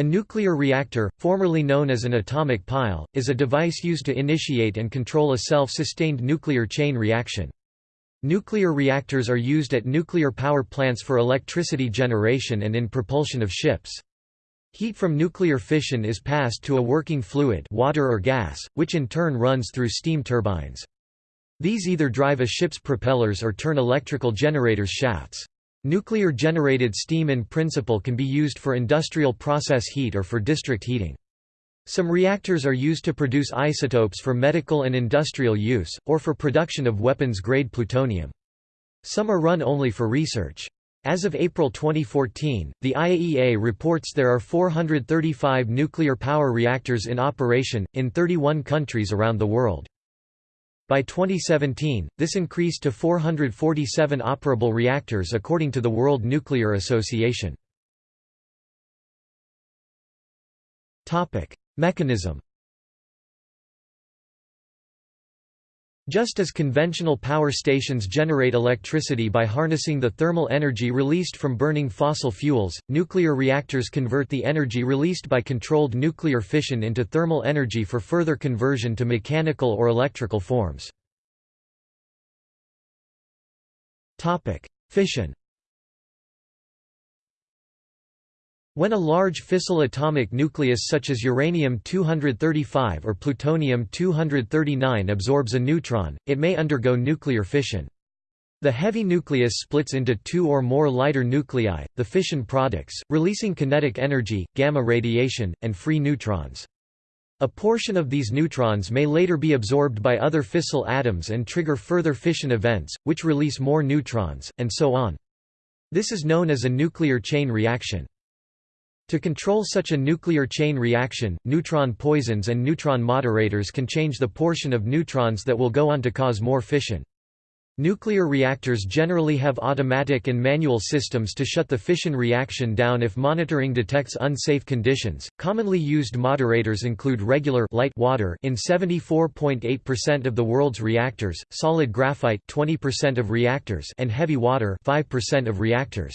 A nuclear reactor, formerly known as an atomic pile, is a device used to initiate and control a self-sustained nuclear chain reaction. Nuclear reactors are used at nuclear power plants for electricity generation and in propulsion of ships. Heat from nuclear fission is passed to a working fluid water or gas, which in turn runs through steam turbines. These either drive a ship's propellers or turn electrical generators' shafts. Nuclear-generated steam in principle can be used for industrial process heat or for district heating. Some reactors are used to produce isotopes for medical and industrial use, or for production of weapons-grade plutonium. Some are run only for research. As of April 2014, the IAEA reports there are 435 nuclear power reactors in operation, in 31 countries around the world. By 2017, this increased to 447 operable reactors according to the World Nuclear Association. Mechanism Just as conventional power stations generate electricity by harnessing the thermal energy released from burning fossil fuels, nuclear reactors convert the energy released by controlled nuclear fission into thermal energy for further conversion to mechanical or electrical forms. Fission When a large fissile atomic nucleus such as uranium-235 or plutonium-239 absorbs a neutron, it may undergo nuclear fission. The heavy nucleus splits into two or more lighter nuclei, the fission products, releasing kinetic energy, gamma radiation, and free neutrons. A portion of these neutrons may later be absorbed by other fissile atoms and trigger further fission events, which release more neutrons, and so on. This is known as a nuclear chain reaction. To control such a nuclear chain reaction, neutron poisons and neutron moderators can change the portion of neutrons that will go on to cause more fission. Nuclear reactors generally have automatic and manual systems to shut the fission reaction down if monitoring detects unsafe conditions. Commonly used moderators include regular light water in 74.8% of the world's reactors, solid graphite 20% of reactors, and heavy water 5% of reactors.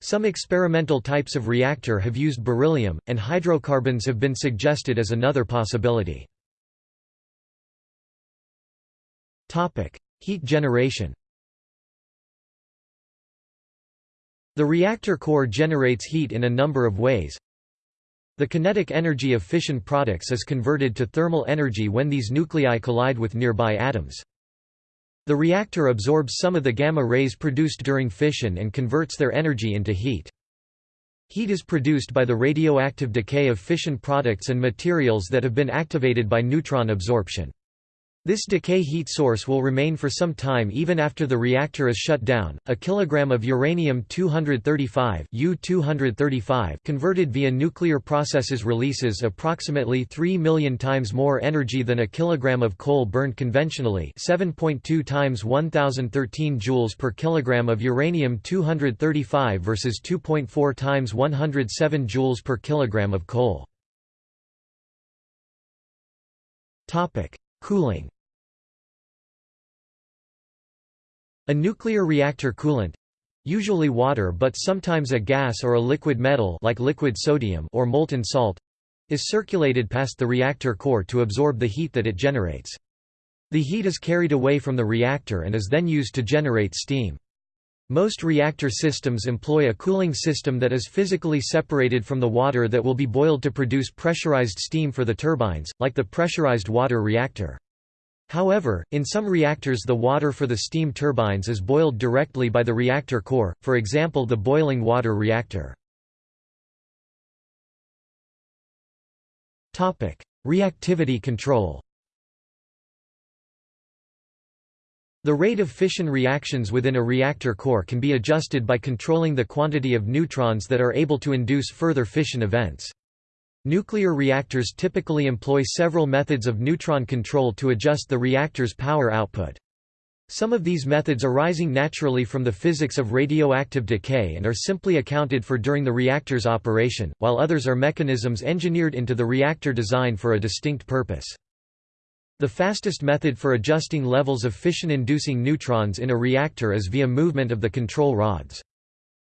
Some experimental types of reactor have used beryllium, and hydrocarbons have been suggested as another possibility. Heat generation The reactor core generates heat in a number of ways. The kinetic energy of fission products is converted to thermal energy when these nuclei collide with nearby atoms. The reactor absorbs some of the gamma rays produced during fission and converts their energy into heat. Heat is produced by the radioactive decay of fission products and materials that have been activated by neutron absorption. This decay heat source will remain for some time even after the reactor is shut down. A kilogram of uranium-235 U-235 converted via nuclear processes releases approximately 3 million times more energy than a kilogram of coal burned conventionally, 7.2 times 1013 joules per kilogram of uranium-235 versus 2.4 times 107 joules per kilogram of coal. Topic: Cooling A nuclear reactor coolant usually water but sometimes a gas or a liquid metal like liquid sodium or molten salt is circulated past the reactor core to absorb the heat that it generates. The heat is carried away from the reactor and is then used to generate steam. Most reactor systems employ a cooling system that is physically separated from the water that will be boiled to produce pressurized steam for the turbines, like the pressurized water reactor. However, in some reactors the water for the steam turbines is boiled directly by the reactor core, for example the boiling water reactor. Reactivity control The rate of fission reactions within a reactor core can be adjusted by controlling the quantity of neutrons that are able to induce further fission events. Nuclear reactors typically employ several methods of neutron control to adjust the reactor's power output. Some of these methods arising naturally from the physics of radioactive decay and are simply accounted for during the reactor's operation, while others are mechanisms engineered into the reactor design for a distinct purpose. The fastest method for adjusting levels of fission-inducing neutrons in a reactor is via movement of the control rods.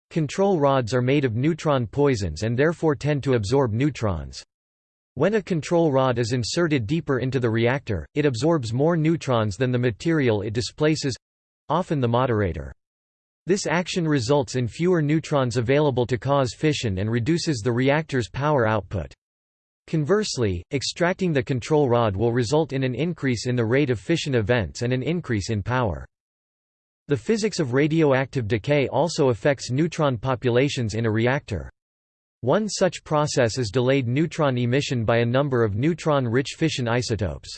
Control rods are made of neutron poisons and therefore tend to absorb neutrons. When a control rod is inserted deeper into the reactor, it absorbs more neutrons than the material it displaces—often the moderator. This action results in fewer neutrons available to cause fission and reduces the reactor's power output. Conversely, extracting the control rod will result in an increase in the rate of fission events and an increase in power. The physics of radioactive decay also affects neutron populations in a reactor. One such process is delayed neutron emission by a number of neutron-rich fission isotopes.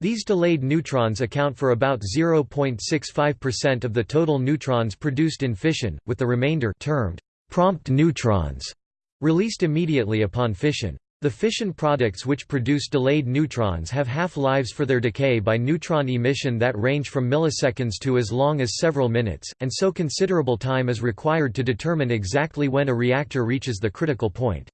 These delayed neutrons account for about 0.65% of the total neutrons produced in fission, with the remainder termed prompt neutrons released immediately upon fission. The fission products which produce delayed neutrons have half-lives for their decay by neutron emission that range from milliseconds to as long as several minutes, and so considerable time is required to determine exactly when a reactor reaches the critical point.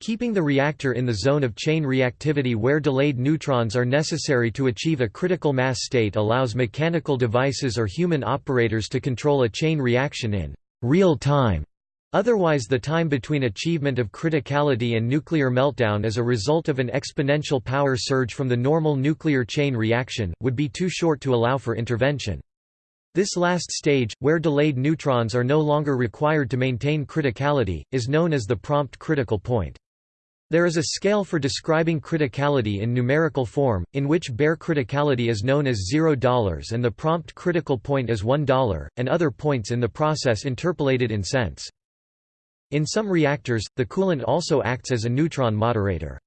Keeping the reactor in the zone of chain reactivity where delayed neutrons are necessary to achieve a critical mass state allows mechanical devices or human operators to control a chain reaction in real time Otherwise the time between achievement of criticality and nuclear meltdown as a result of an exponential power surge from the normal nuclear chain reaction, would be too short to allow for intervention. This last stage, where delayed neutrons are no longer required to maintain criticality, is known as the prompt critical point. There is a scale for describing criticality in numerical form, in which bare criticality is known as $0 and the prompt critical point is $1, and other points in the process interpolated in cents. In some reactors, the coolant also acts as a neutron moderator.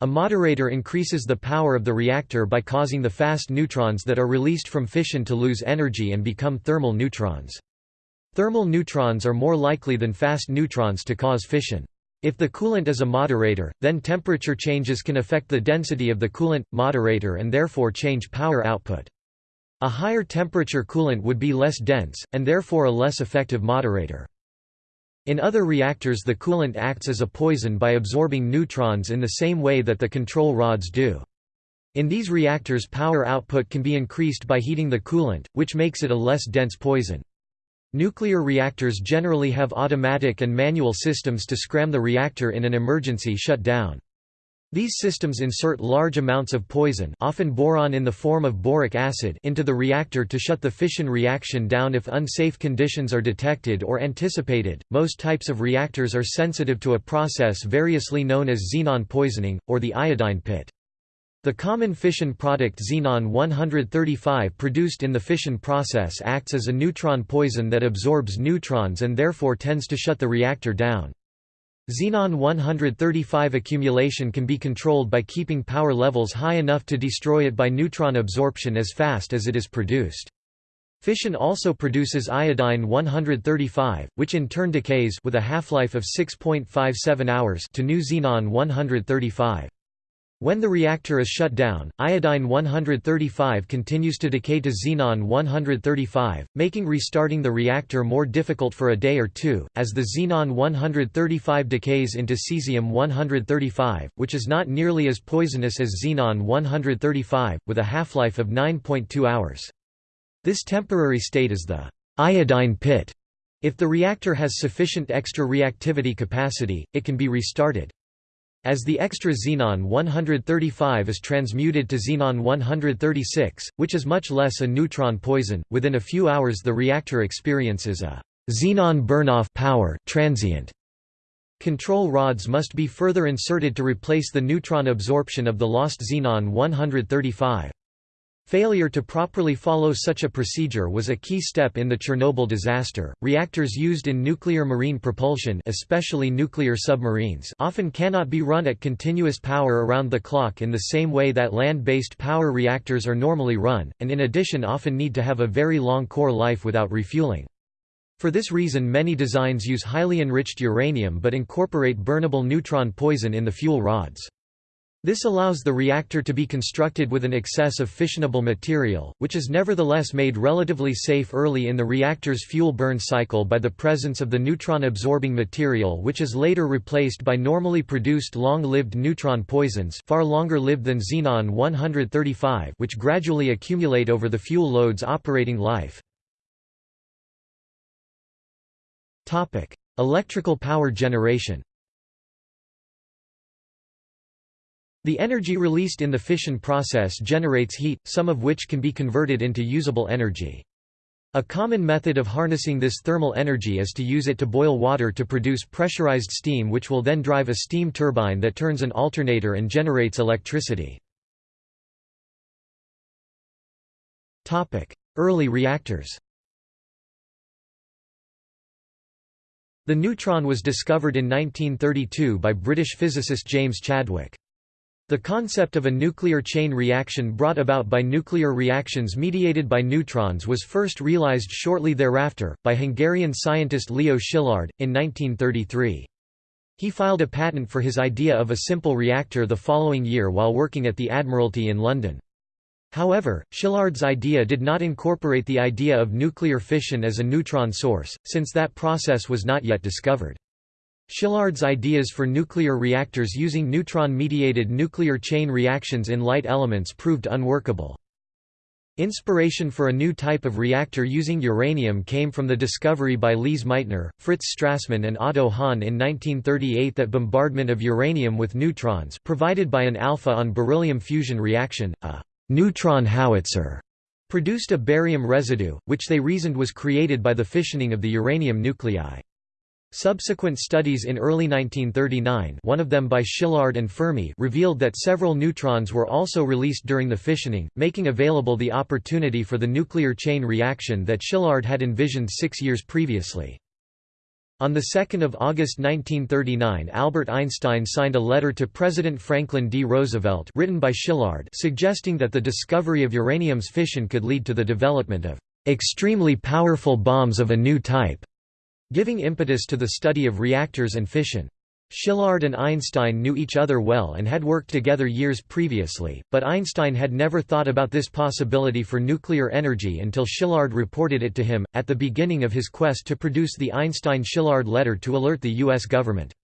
A moderator increases the power of the reactor by causing the fast neutrons that are released from fission to lose energy and become thermal neutrons. Thermal neutrons are more likely than fast neutrons to cause fission. If the coolant is a moderator, then temperature changes can affect the density of the coolant, moderator and therefore change power output. A higher temperature coolant would be less dense, and therefore a less effective moderator. In other reactors the coolant acts as a poison by absorbing neutrons in the same way that the control rods do. In these reactors power output can be increased by heating the coolant, which makes it a less dense poison. Nuclear reactors generally have automatic and manual systems to scram the reactor in an emergency shutdown. These systems insert large amounts of poison often boron in the form of boric acid into the reactor to shut the fission reaction down if unsafe conditions are detected or anticipated. Most types of reactors are sensitive to a process variously known as xenon poisoning, or the iodine pit. The common fission product xenon-135 produced in the fission process acts as a neutron poison that absorbs neutrons and therefore tends to shut the reactor down. Xenon-135 accumulation can be controlled by keeping power levels high enough to destroy it by neutron absorption as fast as it is produced. Fission also produces iodine-135, which in turn decays with a half-life of 6.57 hours to new xenon-135. When the reactor is shut down, iodine-135 continues to decay to xenon-135, making restarting the reactor more difficult for a day or two, as the xenon-135 decays into cesium-135, which is not nearly as poisonous as xenon-135, with a half-life of 9.2 hours. This temporary state is the iodine pit. If the reactor has sufficient extra reactivity capacity, it can be restarted. As the extra xenon 135 is transmuted to xenon 136, which is much less a neutron poison, within a few hours the reactor experiences a xenon burn-off power transient. Control rods must be further inserted to replace the neutron absorption of the lost xenon 135. Failure to properly follow such a procedure was a key step in the Chernobyl disaster. Reactors used in nuclear marine propulsion, especially nuclear submarines, often cannot be run at continuous power around the clock in the same way that land-based power reactors are normally run, and in addition often need to have a very long core life without refueling. For this reason many designs use highly enriched uranium but incorporate burnable neutron poison in the fuel rods. This allows the reactor to be constructed with an excess of fissionable material, which is nevertheless made relatively safe early in the reactor's fuel burn cycle by the presence of the neutron-absorbing material which is later replaced by normally produced long-lived neutron poisons far longer lived than xenon-135 which gradually accumulate over the fuel load's operating life. Electrical power generation The energy released in the fission process generates heat, some of which can be converted into usable energy. A common method of harnessing this thermal energy is to use it to boil water to produce pressurized steam which will then drive a steam turbine that turns an alternator and generates electricity. Early reactors The neutron was discovered in 1932 by British physicist James Chadwick. The concept of a nuclear chain reaction brought about by nuclear reactions mediated by neutrons was first realized shortly thereafter, by Hungarian scientist Leo Szilard, in 1933. He filed a patent for his idea of a simple reactor the following year while working at the Admiralty in London. However, Szilard's idea did not incorporate the idea of nuclear fission as a neutron source, since that process was not yet discovered. Szilard's ideas for nuclear reactors using neutron-mediated nuclear chain reactions in light elements proved unworkable. Inspiration for a new type of reactor using uranium came from the discovery by Lise Meitner, Fritz Strassmann and Otto Hahn in 1938 that bombardment of uranium with neutrons provided by an alpha on beryllium fusion reaction, a neutron howitzer, produced a barium residue, which they reasoned was created by the fissioning of the uranium nuclei. Subsequent studies in early 1939 one of them by Szilard and Fermi revealed that several neutrons were also released during the fissioning, making available the opportunity for the nuclear chain reaction that Szilard had envisioned six years previously. On 2 August 1939 Albert Einstein signed a letter to President Franklin D. Roosevelt written by Szilard suggesting that the discovery of uranium's fission could lead to the development of "...extremely powerful bombs of a new type." Giving impetus to the study of reactors and fission. Szilard and Einstein knew each other well and had worked together years previously, but Einstein had never thought about this possibility for nuclear energy until Szilard reported it to him, at the beginning of his quest to produce the Einstein-Szilard letter to alert the U.S. government.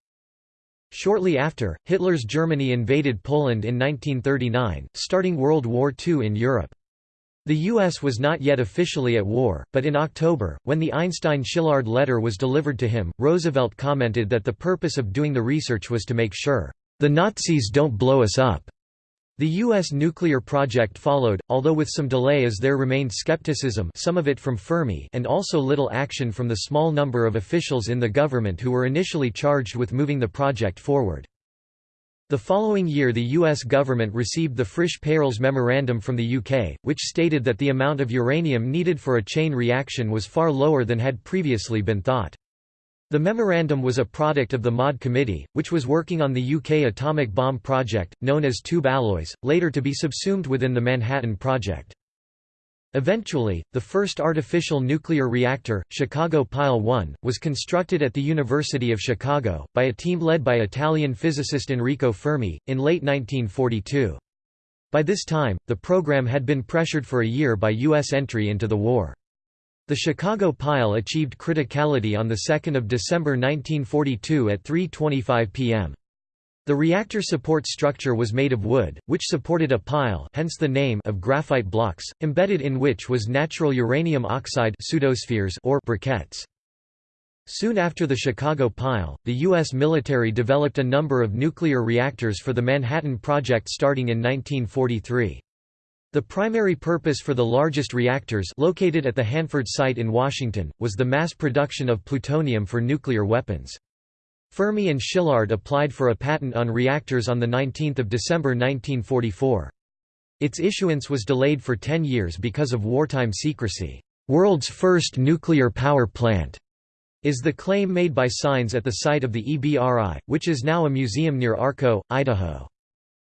Shortly after, Hitler's Germany invaded Poland in 1939, starting World War II in Europe. The U.S. was not yet officially at war, but in October, when the Einstein-Szilard letter was delivered to him, Roosevelt commented that the purpose of doing the research was to make sure, "...the Nazis don't blow us up." The U.S. nuclear project followed, although with some delay as there remained skepticism some of it from Fermi and also little action from the small number of officials in the government who were initially charged with moving the project forward. The following year the U.S. government received the Frisch-Peierls Memorandum from the UK, which stated that the amount of uranium needed for a chain reaction was far lower than had previously been thought. The memorandum was a product of the MAUD Committee, which was working on the UK atomic bomb project, known as tube alloys, later to be subsumed within the Manhattan Project. Eventually, the first artificial nuclear reactor, Chicago Pile 1, was constructed at the University of Chicago, by a team led by Italian physicist Enrico Fermi, in late 1942. By this time, the program had been pressured for a year by U.S. entry into the war. The Chicago Pile achieved criticality on 2 December 1942 at 3.25 p.m. The reactor support structure was made of wood, which supported a pile hence the name of graphite blocks, embedded in which was natural uranium oxide pseudospheres or briquettes. Soon after the Chicago pile, the U.S. military developed a number of nuclear reactors for the Manhattan Project starting in 1943. The primary purpose for the largest reactors located at the Hanford site in Washington, was the mass production of plutonium for nuclear weapons. Fermi and Szilard applied for a patent on reactors on 19 December 1944. Its issuance was delayed for 10 years because of wartime secrecy. "'World's first nuclear power plant' is the claim made by signs at the site of the EBRI, which is now a museum near Arco, Idaho.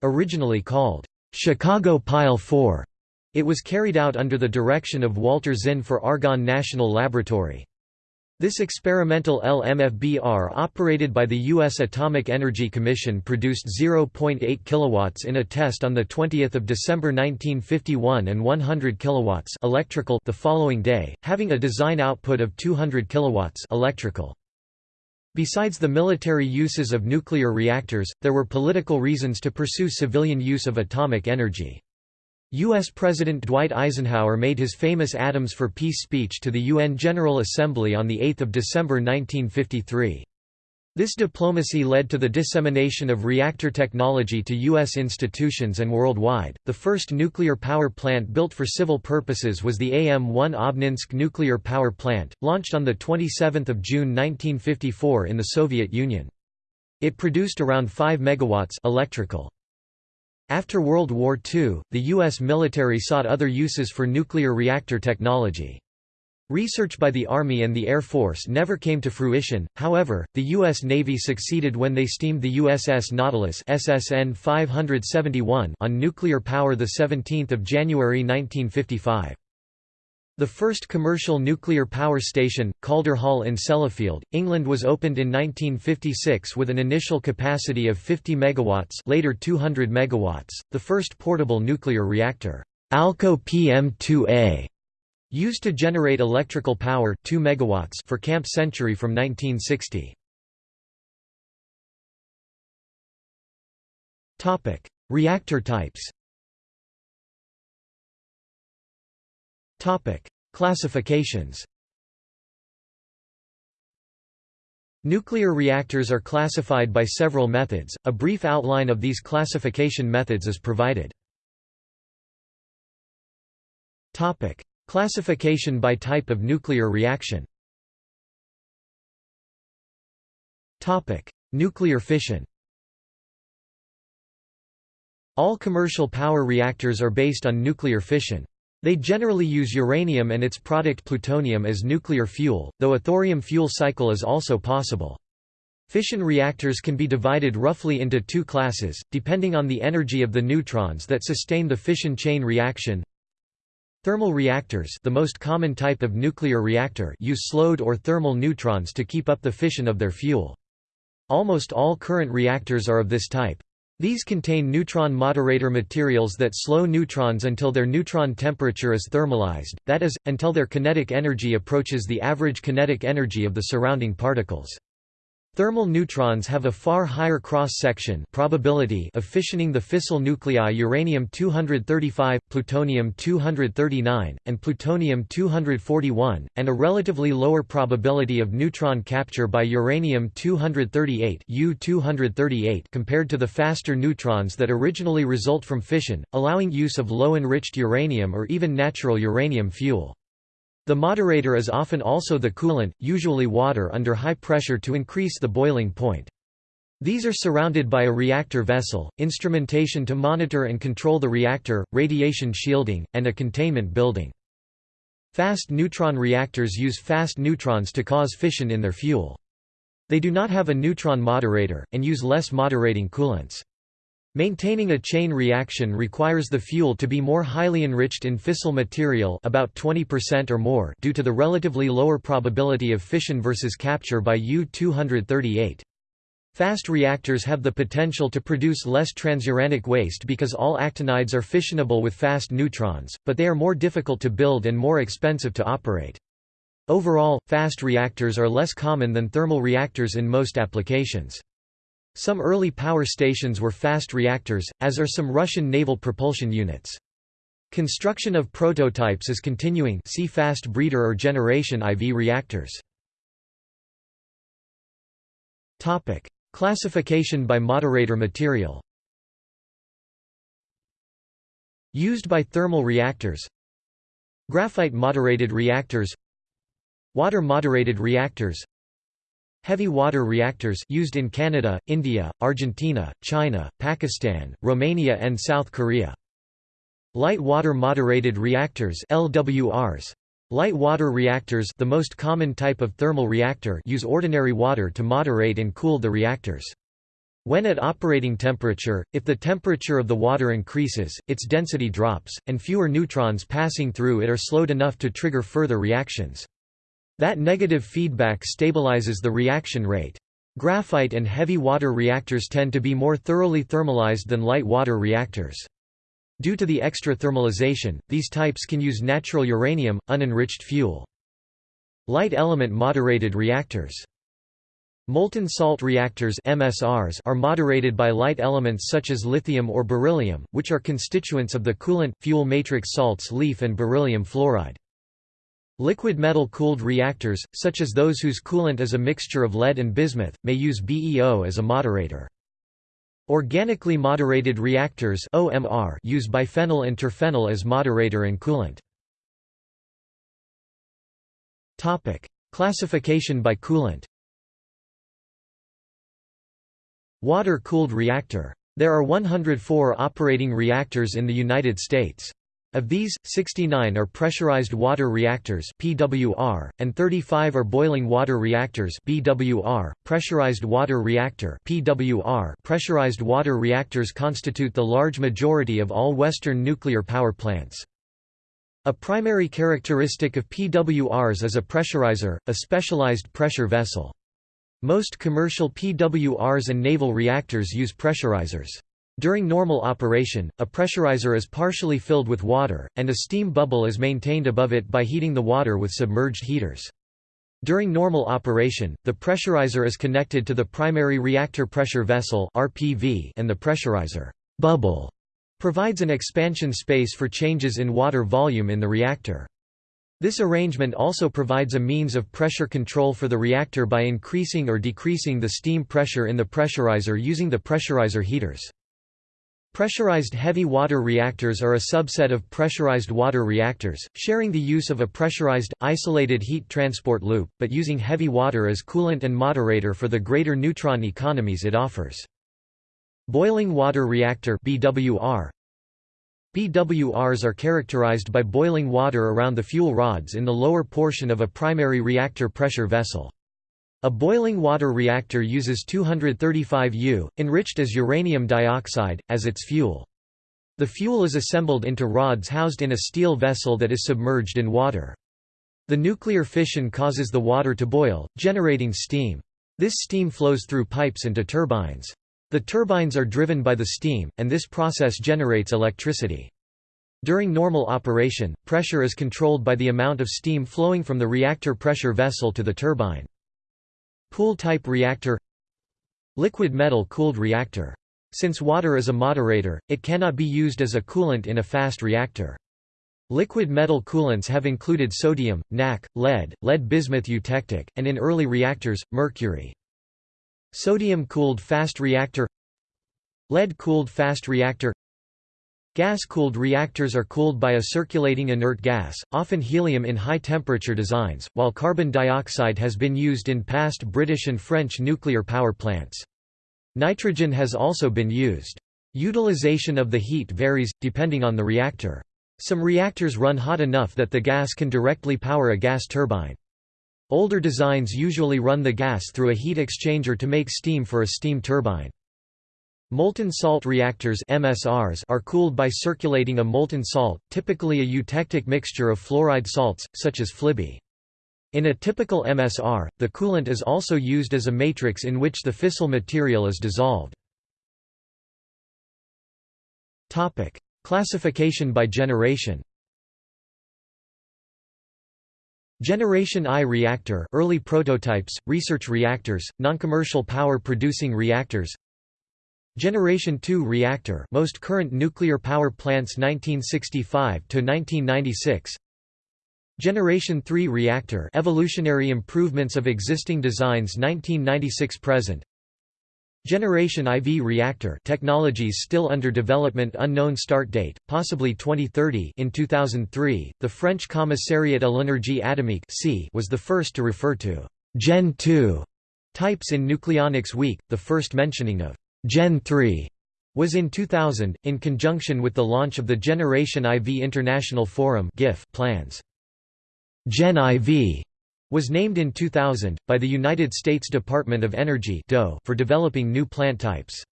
Originally called, "'Chicago Pile 4', it was carried out under the direction of Walter Zinn for Argonne National Laboratory. This experimental LMFBR operated by the U.S. Atomic Energy Commission produced 0.8 kW in a test on 20 December 1951 and 100 kW electrical the following day, having a design output of 200 kW electrical. Besides the military uses of nuclear reactors, there were political reasons to pursue civilian use of atomic energy. U.S. President Dwight Eisenhower made his famous Atoms for Peace speech to the UN General Assembly on 8 December 1953. This diplomacy led to the dissemination of reactor technology to U.S. institutions and worldwide. The first nuclear power plant built for civil purposes was the AM-1 Obninsk nuclear power plant, launched on 27 June 1954 in the Soviet Union. It produced around 5 megawatts electrical. After World War II, the U.S. military sought other uses for nuclear reactor technology. Research by the Army and the Air Force never came to fruition, however, the U.S. Navy succeeded when they steamed the USS Nautilus SSN 571 on nuclear power 17 January 1955. The first commercial nuclear power station, Calder Hall in Sellafield, England was opened in 1956 with an initial capacity of 50 MW later 200 MW. The first portable nuclear reactor, Alco PM2A, used to generate electrical power 2 MW for Camp Century from 1960. Reactor types Classifications. Nuclear reactors are classified by several methods. A brief outline of these classification methods is provided. Topic: Classification by type of nuclear reaction. Nuclear fission. All commercial power reactors are based on nuclear fission. They generally use uranium and its product plutonium as nuclear fuel, though a thorium fuel cycle is also possible. Fission reactors can be divided roughly into two classes, depending on the energy of the neutrons that sustain the fission chain reaction. Thermal reactors the most common type of nuclear reactor use slowed or thermal neutrons to keep up the fission of their fuel. Almost all current reactors are of this type. These contain neutron moderator materials that slow neutrons until their neutron temperature is thermalized, that is, until their kinetic energy approaches the average kinetic energy of the surrounding particles. Thermal neutrons have a far higher cross-section probability of fissioning the fissile nuclei uranium-235, plutonium-239, and plutonium-241, and a relatively lower probability of neutron capture by uranium-238 U-238 compared to the faster neutrons that originally result from fission, allowing use of low-enriched uranium or even natural uranium fuel. The moderator is often also the coolant, usually water under high pressure to increase the boiling point. These are surrounded by a reactor vessel, instrumentation to monitor and control the reactor, radiation shielding, and a containment building. Fast neutron reactors use fast neutrons to cause fission in their fuel. They do not have a neutron moderator, and use less moderating coolants. Maintaining a chain reaction requires the fuel to be more highly enriched in fissile material about 20% or more due to the relatively lower probability of fission versus capture by U-238. Fast reactors have the potential to produce less transuranic waste because all actinides are fissionable with fast neutrons, but they are more difficult to build and more expensive to operate. Overall, fast reactors are less common than thermal reactors in most applications. Some early power stations were fast reactors, as are some Russian naval propulsion units. Construction of prototypes is continuing see fast breeder or generation IV reactors. Topic: Classification by moderator material. Used by thermal reactors. Graphite moderated reactors. Water moderated reactors. Heavy water reactors used in Canada, India, Argentina, China, Pakistan, Romania and South Korea. Light water moderated reactors LWRs. Light water reactors the most common type of thermal reactor use ordinary water to moderate and cool the reactors. When at operating temperature, if the temperature of the water increases, its density drops, and fewer neutrons passing through it are slowed enough to trigger further reactions. That negative feedback stabilizes the reaction rate. Graphite and heavy water reactors tend to be more thoroughly thermalized than light water reactors. Due to the extra thermalization, these types can use natural uranium, unenriched fuel. Light element moderated reactors Molten salt reactors MSRs are moderated by light elements such as lithium or beryllium, which are constituents of the coolant, fuel matrix salts leaf and beryllium fluoride. Liquid metal-cooled reactors, such as those whose coolant is a mixture of lead and bismuth, may use BeO as a moderator. Organically moderated reactors OMR use biphenyl and terphenyl as moderator and coolant. Topic: Classification by coolant Water-cooled reactor. There are 104 operating reactors in the United States. Of these, 69 are pressurized water reactors (PWR) and 35 are boiling water reactors (BWR). Pressurized water reactor (PWR). Pressurized water reactors constitute the large majority of all Western nuclear power plants. A primary characteristic of PWRs is a pressurizer, a specialized pressure vessel. Most commercial PWRs and naval reactors use pressurizers. During normal operation, a pressurizer is partially filled with water, and a steam bubble is maintained above it by heating the water with submerged heaters. During normal operation, the pressurizer is connected to the primary reactor pressure vessel (RPV) and the pressurizer bubble provides an expansion space for changes in water volume in the reactor. This arrangement also provides a means of pressure control for the reactor by increasing or decreasing the steam pressure in the pressurizer using the pressurizer heaters. Pressurized heavy water reactors are a subset of pressurized water reactors, sharing the use of a pressurized, isolated heat transport loop, but using heavy water as coolant and moderator for the greater neutron economies it offers. Boiling water reactor BWR BWRs are characterized by boiling water around the fuel rods in the lower portion of a primary reactor pressure vessel. A boiling water reactor uses 235 U, enriched as uranium dioxide, as its fuel. The fuel is assembled into rods housed in a steel vessel that is submerged in water. The nuclear fission causes the water to boil, generating steam. This steam flows through pipes into turbines. The turbines are driven by the steam, and this process generates electricity. During normal operation, pressure is controlled by the amount of steam flowing from the reactor pressure vessel to the turbine. Pool-type reactor Liquid metal-cooled reactor. Since water is a moderator, it cannot be used as a coolant in a fast reactor. Liquid metal coolants have included sodium, NaK, lead, lead bismuth eutectic, and in early reactors, mercury. Sodium-cooled fast reactor Lead-cooled fast reactor Gas-cooled reactors are cooled by a circulating inert gas, often helium in high-temperature designs, while carbon dioxide has been used in past British and French nuclear power plants. Nitrogen has also been used. Utilization of the heat varies, depending on the reactor. Some reactors run hot enough that the gas can directly power a gas turbine. Older designs usually run the gas through a heat exchanger to make steam for a steam turbine. Molten salt reactors MSRs are cooled by circulating a molten salt, typically a eutectic mixture of fluoride salts, such as FLiBe. In a typical MSR, the coolant is also used as a matrix in which the fissile material is dissolved. Classification by generation Generation I reactor early prototypes, research reactors, noncommercial power-producing reactors Generation II reactor most current nuclear power plants 1965 to 1996 Generation III reactor evolutionary improvements of existing designs 1996 present. Generation IV reactor technologies still under development unknown start date, possibly 2030 in 2003, the French Commissariat à l'énergie atomique was the first to refer to «Gen 2» types in Nucleonics Week, the first mentioning of «Gen 3» was in 2000, in conjunction with the launch of the Generation IV International Forum plans. Gen IV was named in 2000, by the United States Department of Energy for developing new plant types.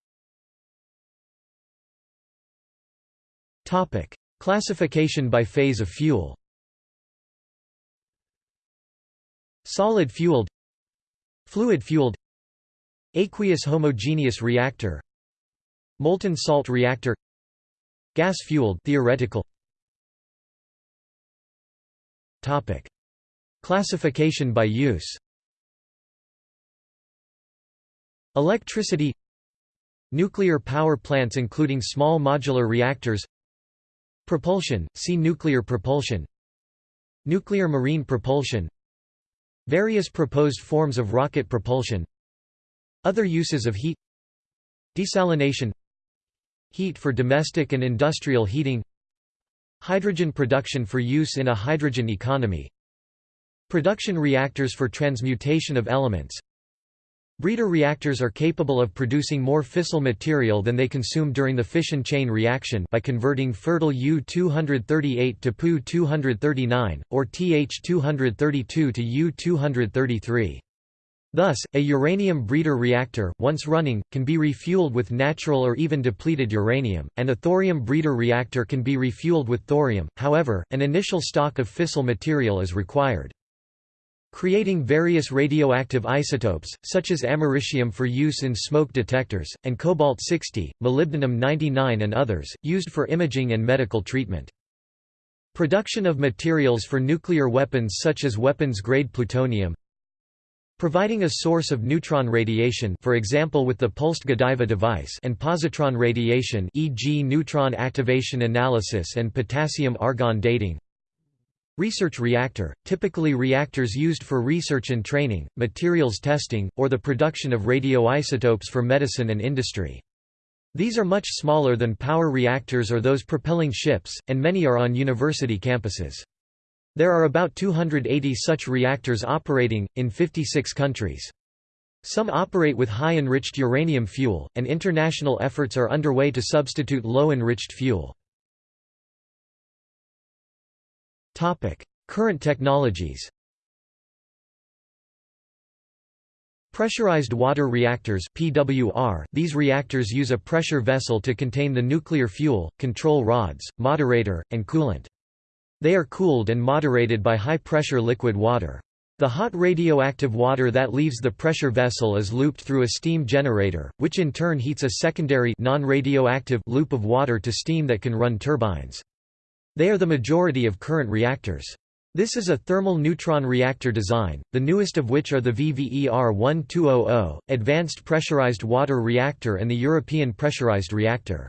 Classification by phase of fuel Solid fueled Fluid fueled Aqueous homogeneous reactor. Molten salt reactor. Gas fueled theoretical. Topic. Classification by use. Electricity. Nuclear power plants including small modular reactors. Propulsion, see nuclear propulsion. Nuclear marine propulsion. Various proposed forms of rocket propulsion Other uses of heat Desalination Heat for domestic and industrial heating Hydrogen production for use in a hydrogen economy Production reactors for transmutation of elements Breeder reactors are capable of producing more fissile material than they consume during the fission chain reaction by converting fertile U-238 to Pu-239, or Th-232 to U-233. Thus, a uranium breeder reactor, once running, can be refueled with natural or even depleted uranium, and a thorium breeder reactor can be refueled with thorium, however, an initial stock of fissile material is required. Creating various radioactive isotopes, such as americium for use in smoke detectors, and cobalt-60, molybdenum-99 and others, used for imaging and medical treatment. Production of materials for nuclear weapons such as weapons-grade plutonium, providing a source of neutron radiation for example with the pulsed Godiva device and positron radiation e.g. neutron activation analysis and potassium-argon dating Research reactor, typically reactors used for research and training, materials testing, or the production of radioisotopes for medicine and industry. These are much smaller than power reactors or those propelling ships, and many are on university campuses. There are about 280 such reactors operating, in 56 countries. Some operate with high enriched uranium fuel, and international efforts are underway to substitute low enriched fuel. Current technologies. Pressurized water reactors (PWR). These reactors use a pressure vessel to contain the nuclear fuel, control rods, moderator, and coolant. They are cooled and moderated by high-pressure liquid water. The hot radioactive water that leaves the pressure vessel is looped through a steam generator, which in turn heats a secondary non-radioactive loop of water to steam that can run turbines. They are the majority of current reactors. This is a thermal neutron reactor design, the newest of which are the VVER-1200, Advanced Pressurized Water Reactor and the European Pressurized Reactor.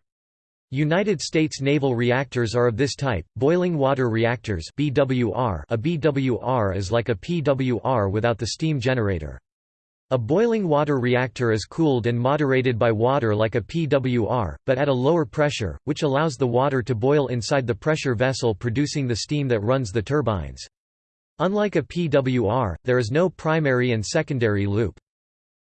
United States naval reactors are of this type, boiling water reactors BWR a BWR is like a PWR without the steam generator. A boiling water reactor is cooled and moderated by water like a PWR, but at a lower pressure, which allows the water to boil inside the pressure vessel producing the steam that runs the turbines. Unlike a PWR, there is no primary and secondary loop.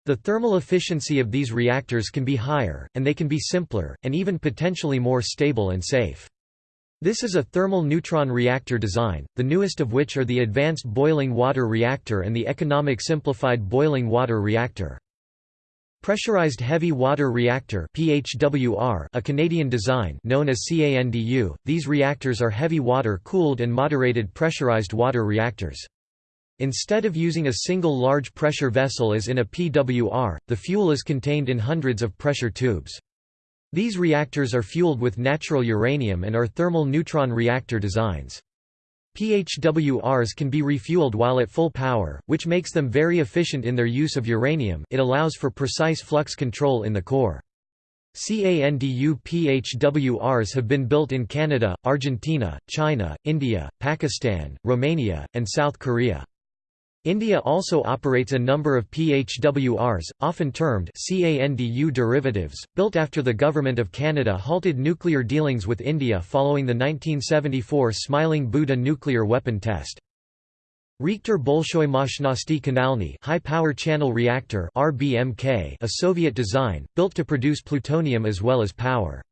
The thermal efficiency of these reactors can be higher, and they can be simpler, and even potentially more stable and safe. This is a thermal neutron reactor design, the newest of which are the Advanced Boiling Water Reactor and the Economic Simplified Boiling Water Reactor. Pressurized Heavy Water Reactor PHWR, a Canadian design known as CANDU, these reactors are heavy water-cooled and moderated pressurized water reactors. Instead of using a single large pressure vessel as in a PWR, the fuel is contained in hundreds of pressure tubes. These reactors are fueled with natural uranium and are thermal neutron reactor designs. PHWRs can be refueled while at full power, which makes them very efficient in their use of uranium it allows for precise flux control in the core. CANDU PHWRs have been built in Canada, Argentina, China, India, Pakistan, Romania, and South Korea. India also operates a number of PHWRs, often termed CANDU derivatives, built after the Government of Canada halted nuclear dealings with India following the 1974 Smiling Buddha nuclear weapon test. Reaktor Bolshoi Moshchnosti Kanalny High Power Channel Reactor RBMK, a Soviet design, built to produce plutonium as well as power.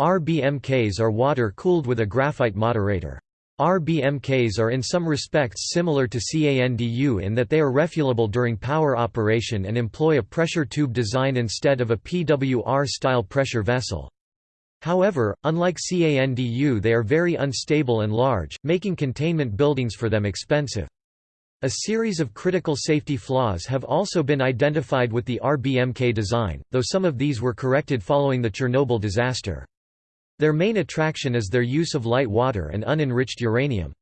RBMKs are water-cooled with a graphite moderator. RBMKs are in some respects similar to CANDU in that they are refuelable during power operation and employ a pressure tube design instead of a PWR-style pressure vessel. However, unlike CANDU they are very unstable and large, making containment buildings for them expensive. A series of critical safety flaws have also been identified with the RBMK design, though some of these were corrected following the Chernobyl disaster. Their main attraction is their use of light water and unenriched uranium.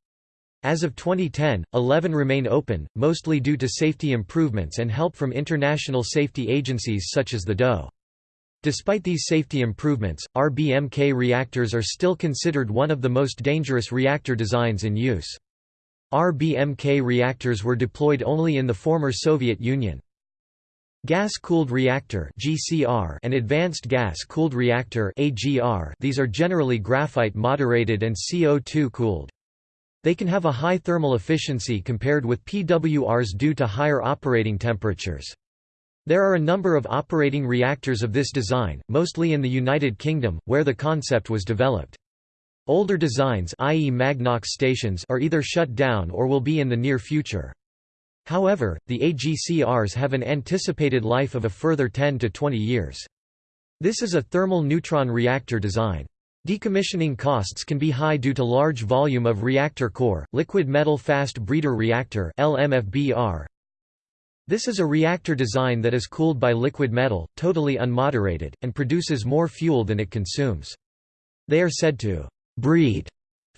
As of 2010, 11 remain open, mostly due to safety improvements and help from international safety agencies such as the DOE. Despite these safety improvements, RBMK reactors are still considered one of the most dangerous reactor designs in use. RBMK reactors were deployed only in the former Soviet Union. Gas-cooled reactor (GCR) and advanced gas-cooled reactor (AGR). These are generally graphite moderated and CO2 cooled. They can have a high thermal efficiency compared with PWRs due to higher operating temperatures. There are a number of operating reactors of this design, mostly in the United Kingdom, where the concept was developed. Older designs i.e. Magnox stations are either shut down or will be in the near future. However, the AGCRs have an anticipated life of a further 10 to 20 years. This is a thermal neutron reactor design. Decommissioning costs can be high due to large volume of reactor core, liquid metal fast breeder reactor LMFBR. This is a reactor design that is cooled by liquid metal, totally unmoderated, and produces more fuel than it consumes. They are said to breed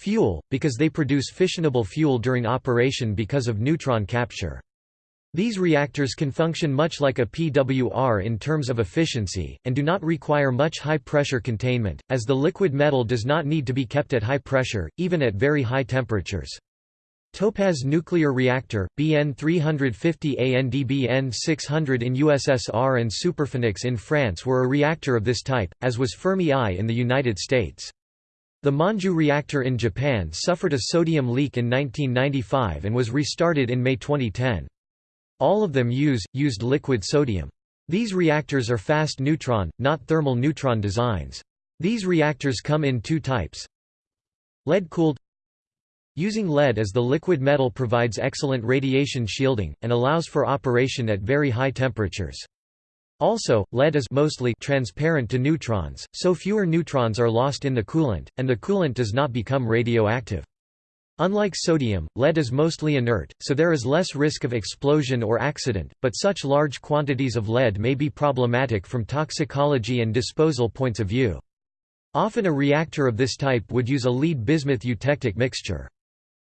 fuel, because they produce fissionable fuel during operation because of neutron capture. These reactors can function much like a PWR in terms of efficiency, and do not require much high-pressure containment, as the liquid metal does not need to be kept at high pressure, even at very high temperatures. Topaz Nuclear Reactor, BN 350 and ANDBN 600 in USSR and Superphénix in France were a reactor of this type, as was Fermi I in the United States. The Monju reactor in Japan suffered a sodium leak in 1995 and was restarted in May 2010. All of them use, used liquid sodium. These reactors are fast neutron, not thermal neutron designs. These reactors come in two types. Lead-cooled Using lead as the liquid metal provides excellent radiation shielding, and allows for operation at very high temperatures. Also, lead is mostly transparent to neutrons, so fewer neutrons are lost in the coolant, and the coolant does not become radioactive. Unlike sodium, lead is mostly inert, so there is less risk of explosion or accident, but such large quantities of lead may be problematic from toxicology and disposal points of view. Often a reactor of this type would use a lead-bismuth eutectic mixture.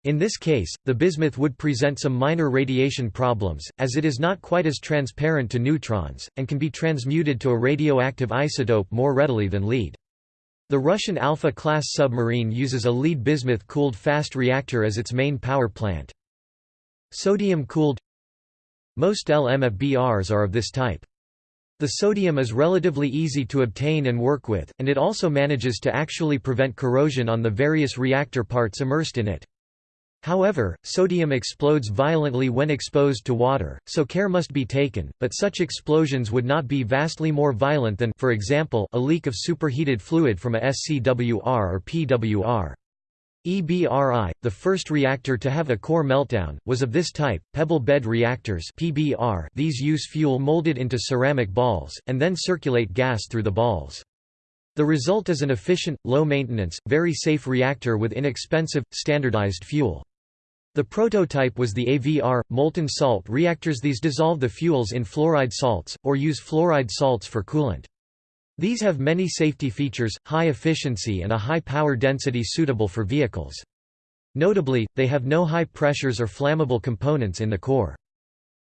In this case, the bismuth would present some minor radiation problems, as it is not quite as transparent to neutrons, and can be transmuted to a radioactive isotope more readily than lead. The Russian Alpha-class submarine uses a lead bismuth-cooled fast reactor as its main power plant. Sodium-cooled Most LMFBRs are of this type. The sodium is relatively easy to obtain and work with, and it also manages to actually prevent corrosion on the various reactor parts immersed in it. However, sodium explodes violently when exposed to water, so care must be taken, but such explosions would not be vastly more violent than for example, a leak of superheated fluid from a SCWR or PWR. EBR-I, the first reactor to have a core meltdown, was of this type, pebble bed reactors PBR these use fuel molded into ceramic balls, and then circulate gas through the balls. The result is an efficient, low-maintenance, very safe reactor with inexpensive, standardized fuel. The prototype was the AVR, molten salt reactors These dissolve the fuels in fluoride salts, or use fluoride salts for coolant. These have many safety features, high efficiency and a high power density suitable for vehicles. Notably, they have no high pressures or flammable components in the core.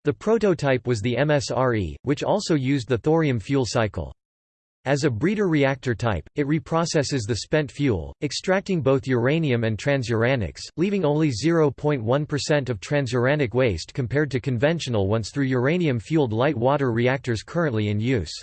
The prototype was the MSRE, which also used the thorium fuel cycle. As a breeder reactor type, it reprocesses the spent fuel, extracting both uranium and transuranics, leaving only 0.1% of transuranic waste compared to conventional ones through uranium-fueled light water reactors currently in use.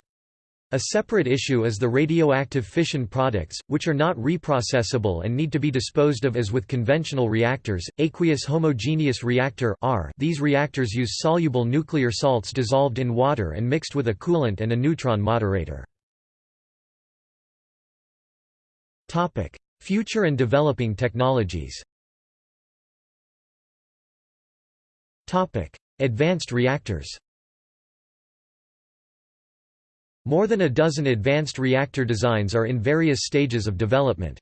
A separate issue is the radioactive fission products, which are not reprocessable and need to be disposed of as with conventional reactors. Aqueous homogeneous reactor (R). These reactors use soluble nuclear salts dissolved in water and mixed with a coolant and a neutron moderator. Topic: Future and developing technologies. Topic: Advanced reactors. More than a dozen advanced reactor designs are in various stages of development.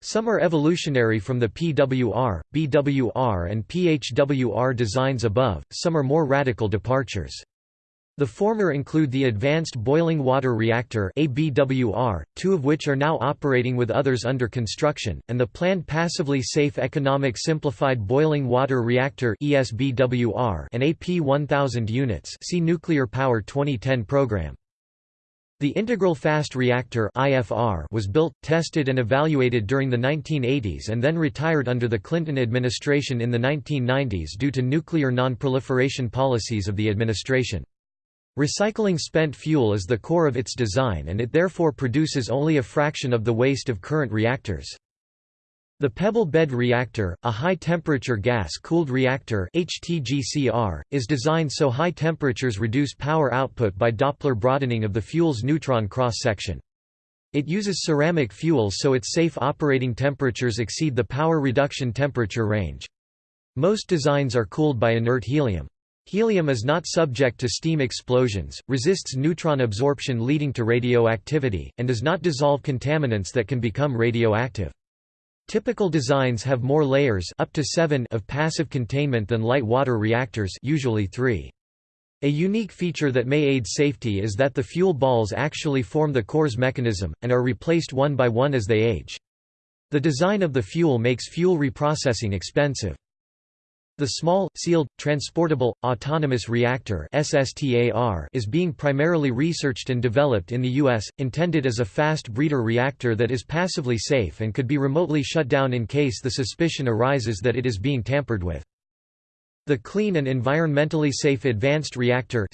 Some are evolutionary from the PWR, BWR and PHWR designs above, some are more radical departures. The former include the Advanced Boiling Water Reactor ABWR, two of which are now operating with others under construction, and the planned Passively Safe Economic Simplified Boiling Water Reactor ESBWR and AP1000 units see Nuclear Power 2010 program. The Integral Fast Reactor IFR was built, tested and evaluated during the 1980s and then retired under the Clinton administration in the 1990s due to nuclear non-proliferation policies of the administration. Recycling spent fuel is the core of its design and it therefore produces only a fraction of the waste of current reactors. The Pebble Bed Reactor, a high-temperature gas-cooled reactor HTGCR, is designed so high temperatures reduce power output by Doppler broadening of the fuel's neutron cross-section. It uses ceramic fuel so its safe operating temperatures exceed the power reduction temperature range. Most designs are cooled by inert helium. Helium is not subject to steam explosions, resists neutron absorption leading to radioactivity, and does not dissolve contaminants that can become radioactive. Typical designs have more layers up to seven of passive containment than light water reactors usually three. A unique feature that may aid safety is that the fuel balls actually form the core's mechanism, and are replaced one by one as they age. The design of the fuel makes fuel reprocessing expensive. The Small, Sealed, Transportable, Autonomous Reactor is being primarily researched and developed in the U.S., intended as a fast breeder reactor that is passively safe and could be remotely shut down in case the suspicion arises that it is being tampered with. The Clean and Environmentally Safe Advanced Reactor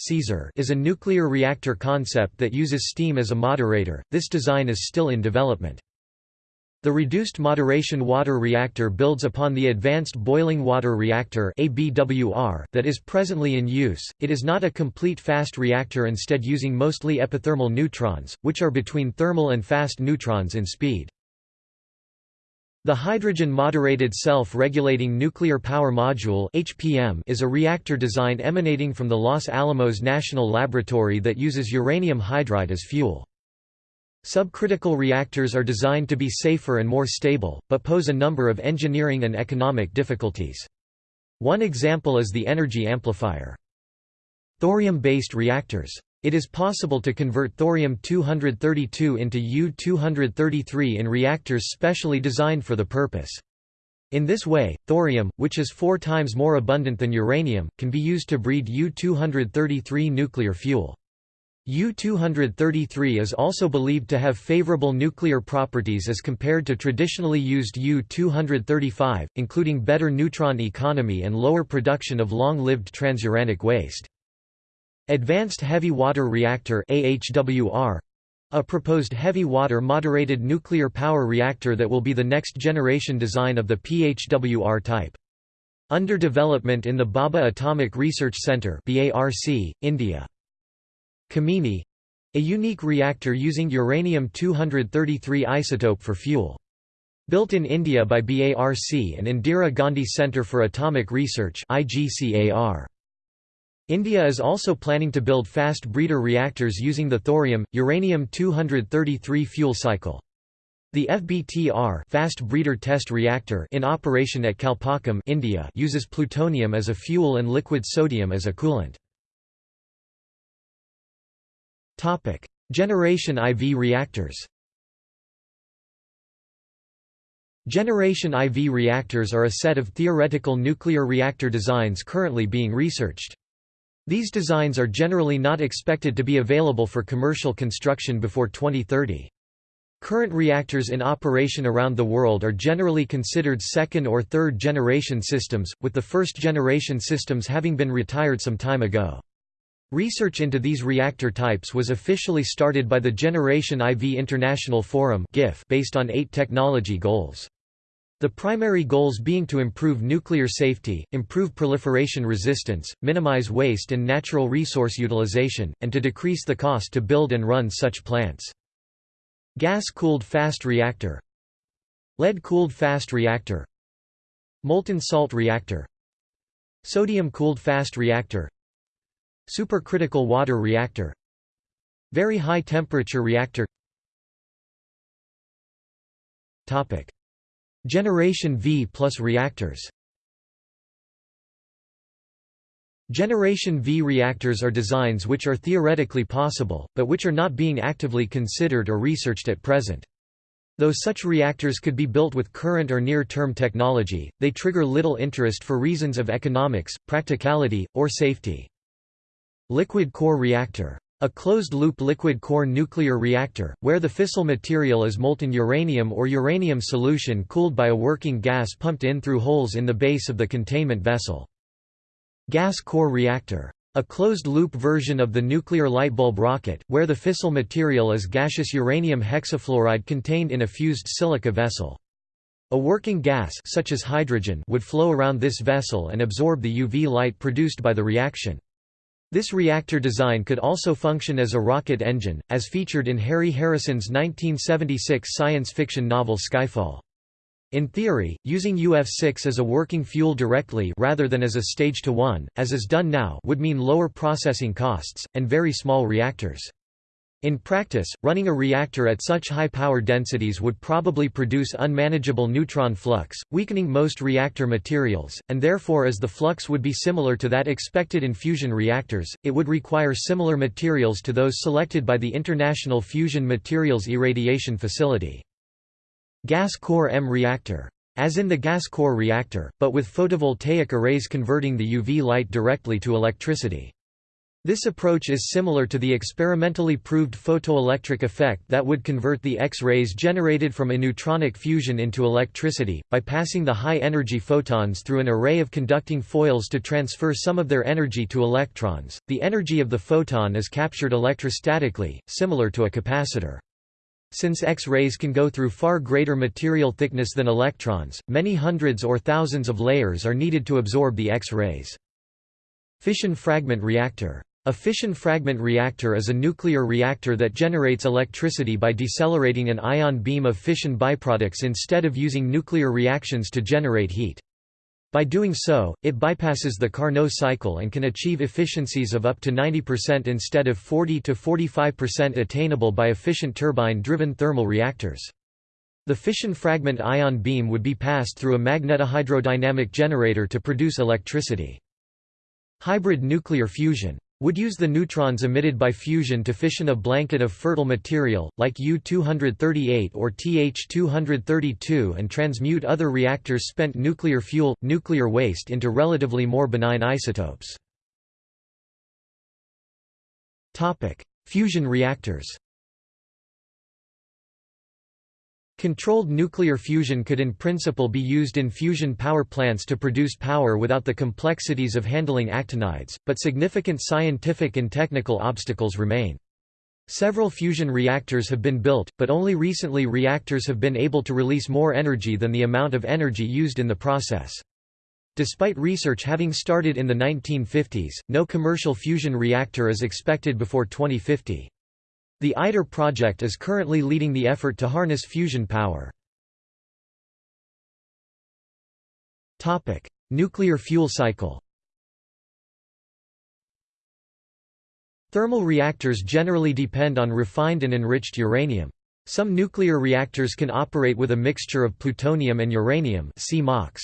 is a nuclear reactor concept that uses steam as a moderator, this design is still in development. The Reduced Moderation Water Reactor builds upon the Advanced Boiling Water Reactor that is presently in use. It is not a complete fast reactor instead using mostly epithermal neutrons, which are between thermal and fast neutrons in speed. The Hydrogen Moderated Self-Regulating Nuclear Power Module is a reactor design emanating from the Los Alamos National Laboratory that uses uranium hydride as fuel. Subcritical reactors are designed to be safer and more stable, but pose a number of engineering and economic difficulties. One example is the energy amplifier. Thorium-based reactors. It is possible to convert thorium-232 into U-233 in reactors specially designed for the purpose. In this way, thorium, which is four times more abundant than uranium, can be used to breed U-233 nuclear fuel. U-233 is also believed to have favorable nuclear properties as compared to traditionally used U-235, including better neutron economy and lower production of long-lived transuranic waste. Advanced Heavy Water Reactor AHWR, a proposed heavy water moderated nuclear power reactor that will be the next generation design of the PHWR type. Under development in the Bhabha Atomic Research Centre India. Kamini a unique reactor using uranium-233 isotope for fuel. Built in India by BARC and Indira Gandhi Centre for Atomic Research India is also planning to build fast breeder reactors using the thorium, uranium-233 fuel cycle. The FBTR fast breeder test reactor in operation at Kalpakkam India uses plutonium as a fuel and liquid sodium as a coolant. Topic: Generation IV reactors. Generation IV reactors are a set of theoretical nuclear reactor designs currently being researched. These designs are generally not expected to be available for commercial construction before 2030. Current reactors in operation around the world are generally considered second or third generation systems, with the first generation systems having been retired some time ago. Research into these reactor types was officially started by the Generation IV International Forum based on eight technology goals. The primary goals being to improve nuclear safety, improve proliferation resistance, minimize waste and natural resource utilization, and to decrease the cost to build and run such plants. Gas-cooled fast reactor Lead-cooled fast reactor Molten salt reactor Sodium-cooled fast reactor Supercritical water reactor Very high temperature reactor Topic. Generation V plus reactors Generation V reactors are designs which are theoretically possible, but which are not being actively considered or researched at present. Though such reactors could be built with current or near-term technology, they trigger little interest for reasons of economics, practicality, or safety. Liquid core reactor. A closed-loop liquid core nuclear reactor, where the fissile material is molten uranium or uranium solution cooled by a working gas pumped in through holes in the base of the containment vessel. Gas core reactor. A closed-loop version of the nuclear light bulb rocket, where the fissile material is gaseous uranium hexafluoride contained in a fused silica vessel. A working gas such as hydrogen would flow around this vessel and absorb the UV light produced by the reaction. This reactor design could also function as a rocket engine, as featured in Harry Harrison's 1976 science fiction novel Skyfall. In theory, using UF6 as a working fuel directly rather than as a stage to one, as is done now would mean lower processing costs, and very small reactors. In practice, running a reactor at such high power densities would probably produce unmanageable neutron flux, weakening most reactor materials, and therefore as the flux would be similar to that expected in fusion reactors, it would require similar materials to those selected by the International Fusion Materials Irradiation Facility. Gas core EM reactor. As in the gas core reactor, but with photovoltaic arrays converting the UV light directly to electricity. This approach is similar to the experimentally proved photoelectric effect that would convert the X-rays generated from aneutronic fusion into electricity, by passing the high-energy photons through an array of conducting foils to transfer some of their energy to electrons. The energy of the photon is captured electrostatically, similar to a capacitor. Since X-rays can go through far greater material thickness than electrons, many hundreds or thousands of layers are needed to absorb the X-rays. Fission fragment reactor. A fission fragment reactor is a nuclear reactor that generates electricity by decelerating an ion beam of fission byproducts instead of using nuclear reactions to generate heat. By doing so, it bypasses the Carnot cycle and can achieve efficiencies of up to 90% instead of 40 to 45% attainable by efficient turbine-driven thermal reactors. The fission fragment ion beam would be passed through a magnetohydrodynamic generator to produce electricity. Hybrid nuclear fusion would use the neutrons emitted by fusion to fission a blanket of fertile material, like U-238 or Th-232 and transmute other reactors' spent nuclear fuel, nuclear waste into relatively more benign isotopes. Fusion reactors Controlled nuclear fusion could in principle be used in fusion power plants to produce power without the complexities of handling actinides, but significant scientific and technical obstacles remain. Several fusion reactors have been built, but only recently reactors have been able to release more energy than the amount of energy used in the process. Despite research having started in the 1950s, no commercial fusion reactor is expected before 2050. The ITER project is currently leading the effort to harness fusion power. Nuclear fuel cycle Thermal reactors generally depend on refined and enriched uranium. Some nuclear reactors can operate with a mixture of plutonium and uranium see MOX.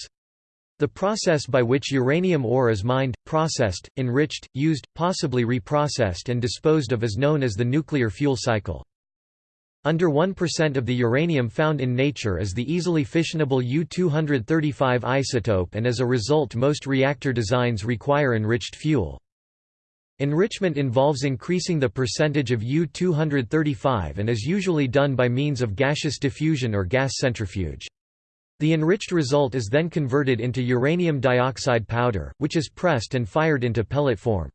The process by which uranium ore is mined, processed, enriched, used, possibly reprocessed and disposed of is known as the nuclear fuel cycle. Under 1% of the uranium found in nature is the easily fissionable U-235 isotope and as a result most reactor designs require enriched fuel. Enrichment involves increasing the percentage of U-235 and is usually done by means of gaseous diffusion or gas centrifuge. The enriched result is then converted into uranium dioxide powder, which is pressed and fired into pellet form.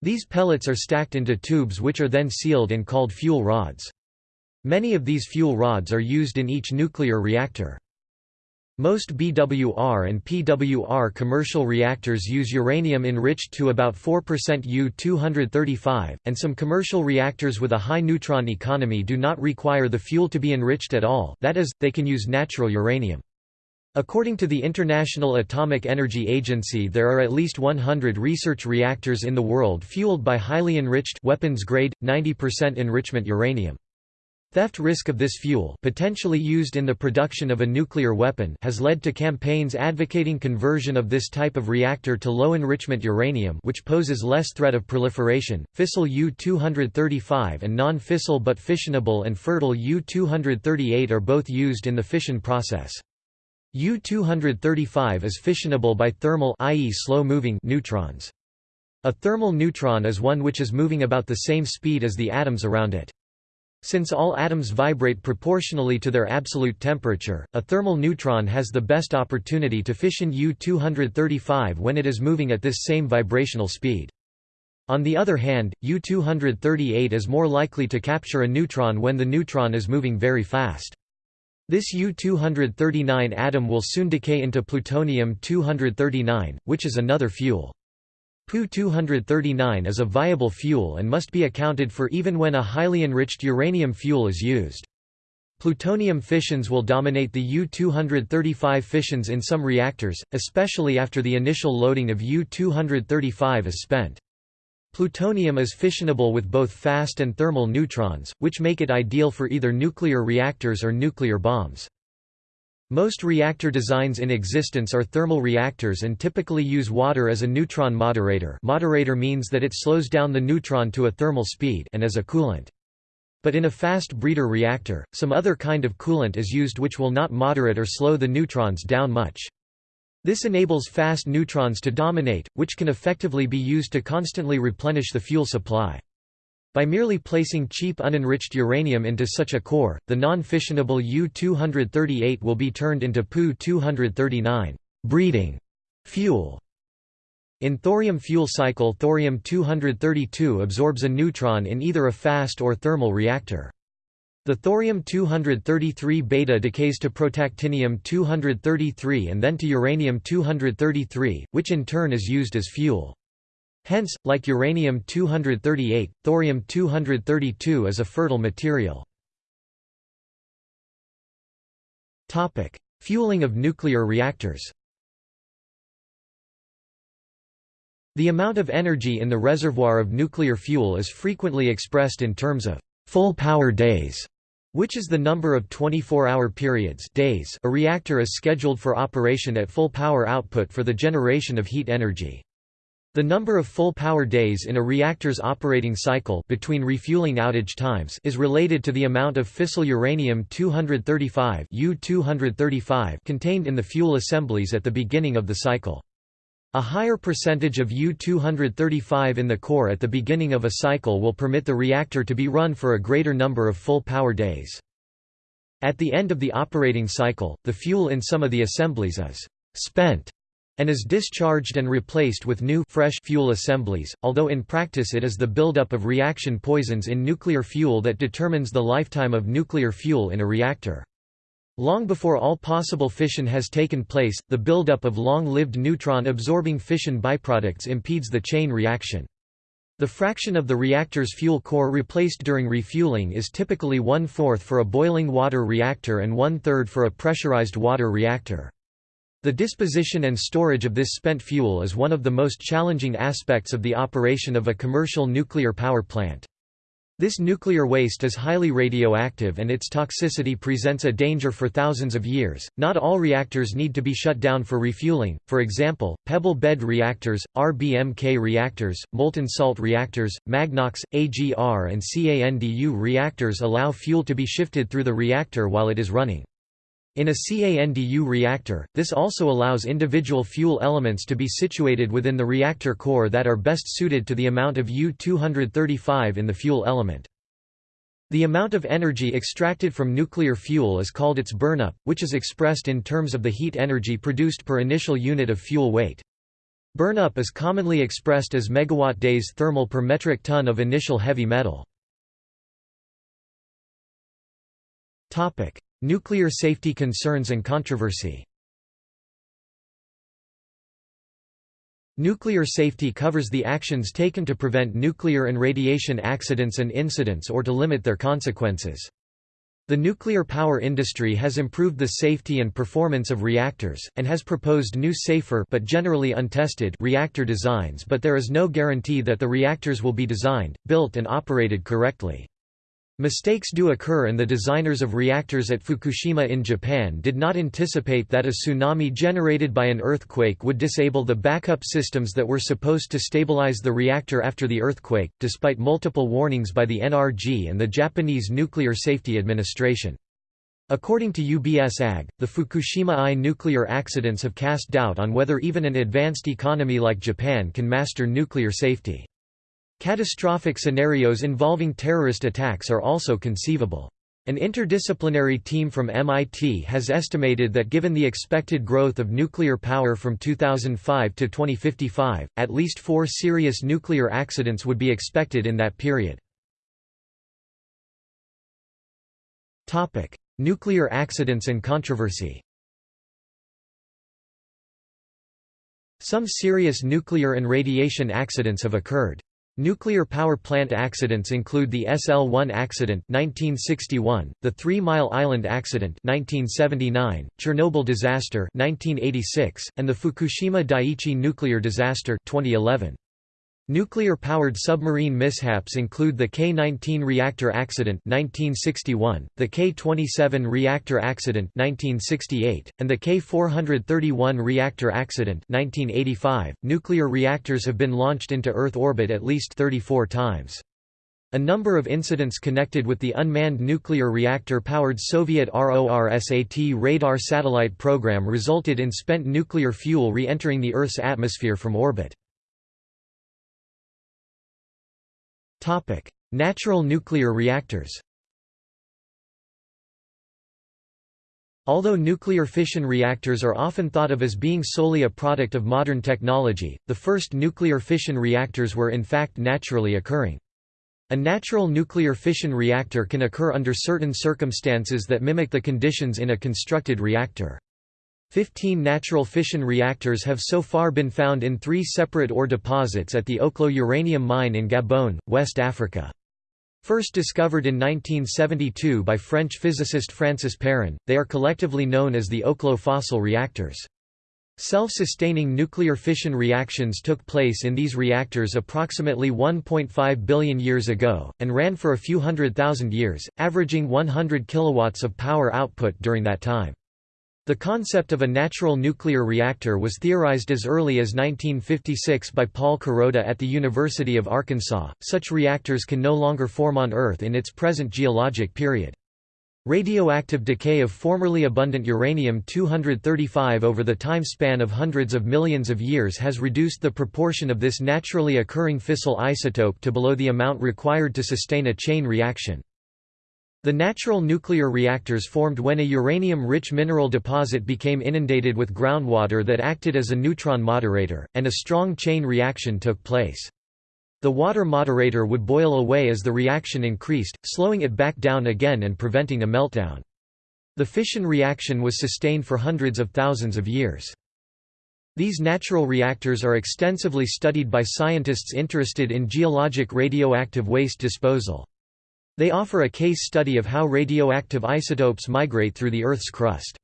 These pellets are stacked into tubes which are then sealed and called fuel rods. Many of these fuel rods are used in each nuclear reactor. Most BWR and PWR commercial reactors use uranium enriched to about 4% U-235, and some commercial reactors with a high neutron economy do not require the fuel to be enriched at all that is, they can use natural uranium. According to the International Atomic Energy Agency there are at least 100 research reactors in the world fueled by highly enriched weapons-grade, 90% enrichment uranium. Theft risk of this fuel potentially used in the production of a nuclear weapon has led to campaigns advocating conversion of this type of reactor to low-enrichment uranium which poses less threat of proliferation. Fissile U-235 and non-fissile but fissionable and fertile U-238 are both used in the fission process. U-235 is fissionable by thermal i.e. slow-moving neutrons. A thermal neutron is one which is moving about the same speed as the atoms around it. Since all atoms vibrate proportionally to their absolute temperature, a thermal neutron has the best opportunity to fission U-235 when it is moving at this same vibrational speed. On the other hand, U-238 is more likely to capture a neutron when the neutron is moving very fast. This U-239 atom will soon decay into plutonium-239, which is another fuel. Pu-239 is a viable fuel and must be accounted for even when a highly enriched uranium fuel is used. Plutonium fissions will dominate the U-235 fissions in some reactors, especially after the initial loading of U-235 is spent. Plutonium is fissionable with both fast and thermal neutrons, which make it ideal for either nuclear reactors or nuclear bombs. Most reactor designs in existence are thermal reactors and typically use water as a neutron moderator moderator means that it slows down the neutron to a thermal speed and as a coolant. But in a fast breeder reactor, some other kind of coolant is used which will not moderate or slow the neutrons down much. This enables fast neutrons to dominate, which can effectively be used to constantly replenish the fuel supply. By merely placing cheap unenriched uranium into such a core, the non-fissionable U-238 will be turned into Pu-239 breeding fuel. In thorium fuel cycle thorium-232 absorbs a neutron in either a fast or thermal reactor. The thorium-233 beta decays to protactinium-233 and then to uranium-233, which in turn is used as fuel. Hence, like uranium-238, thorium-232 is a fertile material. Fueling of nuclear reactors The amount of energy in the reservoir of nuclear fuel is frequently expressed in terms of full power days, which is the number of 24-hour periods days a reactor is scheduled for operation at full power output for the generation of heat energy. The number of full power days in a reactor's operating cycle between refueling outage times is related to the amount of fissile uranium-235 U-235 contained in the fuel assemblies at the beginning of the cycle. A higher percentage of U-235 in the core at the beginning of a cycle will permit the reactor to be run for a greater number of full power days. At the end of the operating cycle, the fuel in some of the assemblies is spent and is discharged and replaced with new fresh fuel assemblies, although in practice it is the buildup of reaction poisons in nuclear fuel that determines the lifetime of nuclear fuel in a reactor. Long before all possible fission has taken place, the buildup of long-lived neutron-absorbing fission byproducts impedes the chain reaction. The fraction of the reactor's fuel core replaced during refueling is typically one-fourth for a boiling water reactor and one-third for a pressurized water reactor. The disposition and storage of this spent fuel is one of the most challenging aspects of the operation of a commercial nuclear power plant. This nuclear waste is highly radioactive and its toxicity presents a danger for thousands of years. Not all reactors need to be shut down for refueling, for example, pebble bed reactors, RBMK reactors, molten salt reactors, Magnox, AGR, and CANDU reactors allow fuel to be shifted through the reactor while it is running. In a CANDU reactor, this also allows individual fuel elements to be situated within the reactor core that are best suited to the amount of U-235 in the fuel element. The amount of energy extracted from nuclear fuel is called its burnup, which is expressed in terms of the heat energy produced per initial unit of fuel weight. Burnup is commonly expressed as megawatt days thermal per metric ton of initial heavy metal. Nuclear safety concerns and controversy Nuclear safety covers the actions taken to prevent nuclear and radiation accidents and incidents or to limit their consequences. The nuclear power industry has improved the safety and performance of reactors, and has proposed new safer but generally untested reactor designs but there is no guarantee that the reactors will be designed, built and operated correctly. Mistakes do occur and the designers of reactors at Fukushima in Japan did not anticipate that a tsunami generated by an earthquake would disable the backup systems that were supposed to stabilize the reactor after the earthquake, despite multiple warnings by the NRG and the Japanese Nuclear Safety Administration. According to UBS AG, the Fukushima I nuclear accidents have cast doubt on whether even an advanced economy like Japan can master nuclear safety. Catastrophic scenarios involving terrorist attacks are also conceivable. An interdisciplinary team from MIT has estimated that given the expected growth of nuclear power from 2005 to 2055, at least four serious nuclear accidents would be expected in that period. nuclear accidents and controversy Some serious nuclear and radiation accidents have occurred. Nuclear power plant accidents include the SL-1 accident 1961, the Three Mile Island accident 1979, Chernobyl disaster 1986, and the Fukushima Daiichi nuclear disaster 2011. Nuclear-powered submarine mishaps include the K-19 reactor accident 1961, the K-27 reactor accident 1968, and the K-431 reactor accident 1985. .Nuclear reactors have been launched into Earth orbit at least 34 times. A number of incidents connected with the unmanned nuclear reactor-powered Soviet RORSAT radar satellite program resulted in spent nuclear fuel re-entering the Earth's atmosphere from orbit. Topic: Natural nuclear reactors. Although nuclear fission reactors are often thought of as being solely a product of modern technology, the first nuclear fission reactors were in fact naturally occurring. A natural nuclear fission reactor can occur under certain circumstances that mimic the conditions in a constructed reactor. Fifteen natural fission reactors have so far been found in three separate ore deposits at the Oklo uranium mine in Gabon, West Africa. First discovered in 1972 by French physicist Francis Perrin, they are collectively known as the Oklo fossil reactors. Self-sustaining nuclear fission reactions took place in these reactors approximately 1.5 billion years ago, and ran for a few hundred thousand years, averaging 100 kilowatts of power output during that time. The concept of a natural nuclear reactor was theorized as early as 1956 by Paul Kuroda at the University of Arkansas. Such reactors can no longer form on Earth in its present geologic period. Radioactive decay of formerly abundant uranium-235 over the time span of hundreds of millions of years has reduced the proportion of this naturally occurring fissile isotope to below the amount required to sustain a chain reaction. The natural nuclear reactors formed when a uranium-rich mineral deposit became inundated with groundwater that acted as a neutron moderator, and a strong chain reaction took place. The water moderator would boil away as the reaction increased, slowing it back down again and preventing a meltdown. The fission reaction was sustained for hundreds of thousands of years. These natural reactors are extensively studied by scientists interested in geologic radioactive waste disposal. They offer a case study of how radioactive isotopes migrate through the Earth's crust.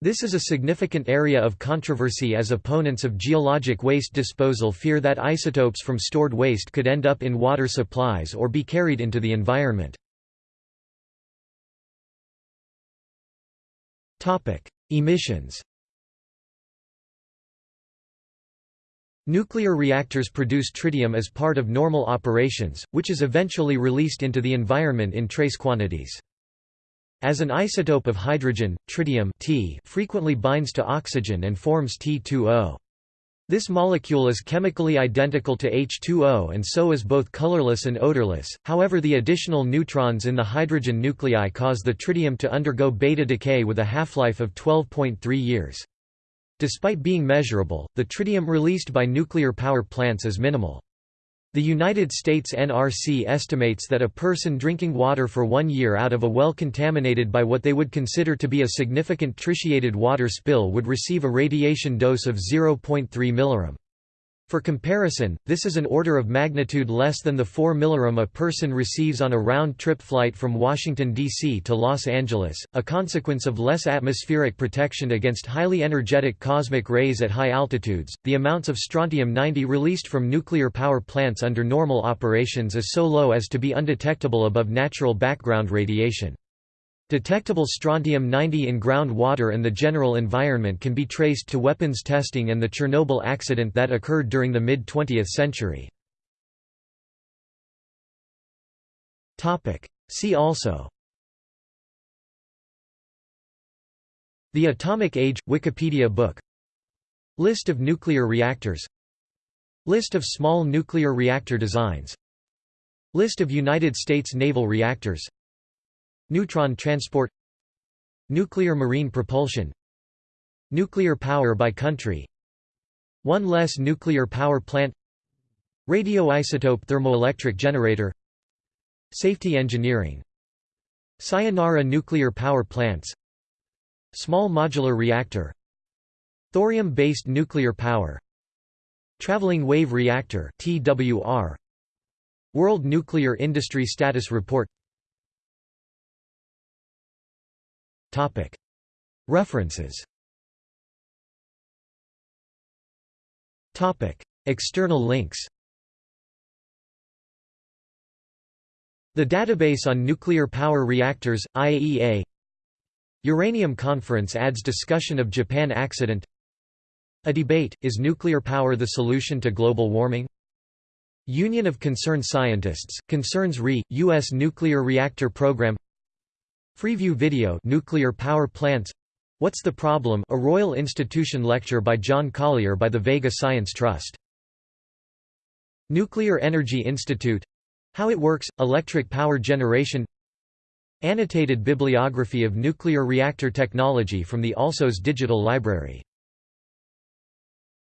This is a significant area of controversy as opponents of geologic waste disposal fear that isotopes from stored waste could end up in water supplies or be carried into the environment. Emissions Nuclear reactors produce tritium as part of normal operations, which is eventually released into the environment in trace quantities. As an isotope of hydrogen, tritium T frequently binds to oxygen and forms T2O. This molecule is chemically identical to H2O and so is both colorless and odorless, however the additional neutrons in the hydrogen nuclei cause the tritium to undergo beta decay with a half-life of 12.3 years. Despite being measurable, the tritium released by nuclear power plants is minimal. The United States NRC estimates that a person drinking water for one year out of a well contaminated by what they would consider to be a significant tritiated water spill would receive a radiation dose of 0.3 mg. For comparison, this is an order of magnitude less than the 4 millirem a person receives on a round-trip flight from Washington, D.C. to Los Angeles, a consequence of less atmospheric protection against highly energetic cosmic rays at high altitudes. The amounts of strontium-90 released from nuclear power plants under normal operations is so low as to be undetectable above natural background radiation. Detectable strontium-90 in groundwater and the general environment can be traced to weapons testing and the Chernobyl accident that occurred during the mid-20th century. See also. The Atomic Age – Wikipedia book. List of nuclear reactors. List of small nuclear reactor designs. List of United States naval reactors Neutron transport Nuclear marine propulsion Nuclear power by country. One less nuclear power plant Radioisotope thermoelectric generator Safety engineering. Sayonara nuclear power plants Small modular reactor Thorium-based nuclear power Traveling wave reactor World Nuclear Industry Status Report References. External links. The Database on Nuclear Power Reactors, IAEA Uranium Conference adds discussion of Japan accident. A debate, is nuclear power the solution to global warming? Union of Concerned Scientists, concerns RE, U.S. nuclear reactor program Freeview video Nuclear power plants What's the Problem? A Royal Institution lecture by John Collier by the Vega Science Trust. Nuclear Energy Institute How it works, electric power generation Annotated bibliography of nuclear reactor technology from the ALSOS Digital Library